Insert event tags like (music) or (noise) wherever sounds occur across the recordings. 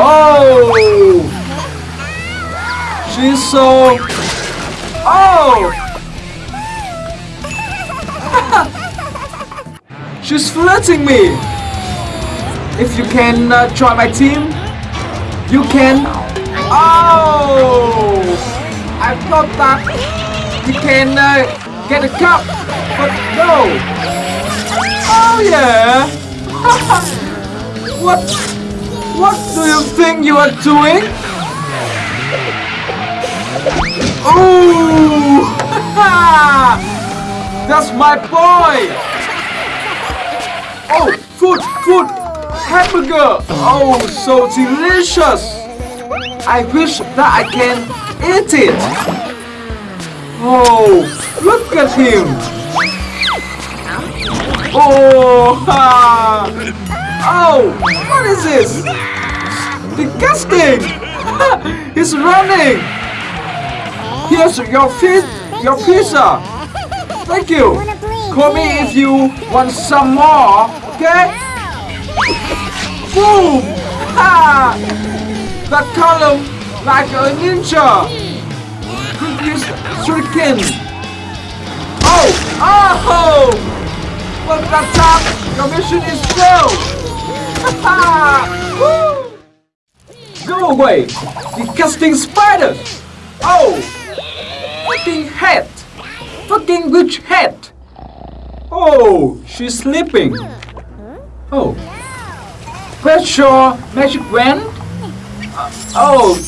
Oh! She's so... Oh! (laughs) She's flirting me! If you can uh, join my team, you can... Oh! I thought that you can uh, get a cup, but no! Oh yeah! (laughs) what? What do you think you are doing? Oh! (laughs) That's my boy! Oh, food, food! Hamburger! Oh, so delicious! I wish that I can eat it! Oh, look at him! Oh, (laughs) ha! What is this? Disgusting! (laughs) He's running! Here's your fish, your pizza. Thank you. Call me if you want some more. Okay? (laughs) Boom! Ha! That column like a ninja. Use shuriken. Oh! Oh! But that time your mission is failed. Go away, disgusting spider! Oh! Fucking hat! Fucking witch hat! Oh, she's sleeping. Oh. Where's your magic wand? Uh, oh.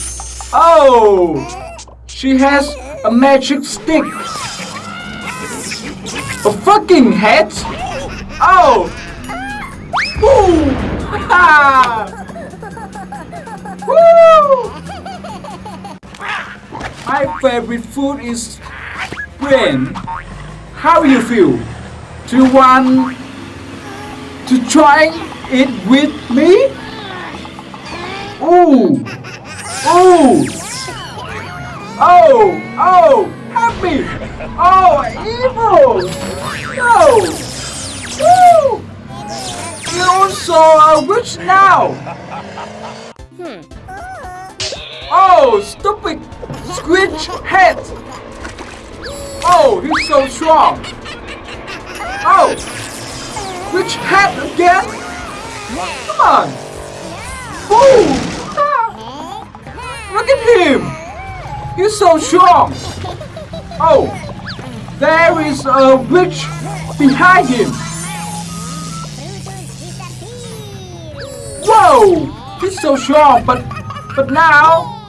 Oh! She has a magic stick. A fucking hat! Oh! Woo! (laughs) My favorite food is brain. How you feel? Do you want to try it with me? Ooh! Ooh! Oh! Oh! Happy! Oh! Evil! No! Woo! Also a uh, witch now! Hmm. Oh, stupid squidge head! Oh, he's so strong! Oh! Which head again? Come on! Boom! Look at him! He's so strong! Oh! There is a witch behind him! Whoa! He's so strong, but but now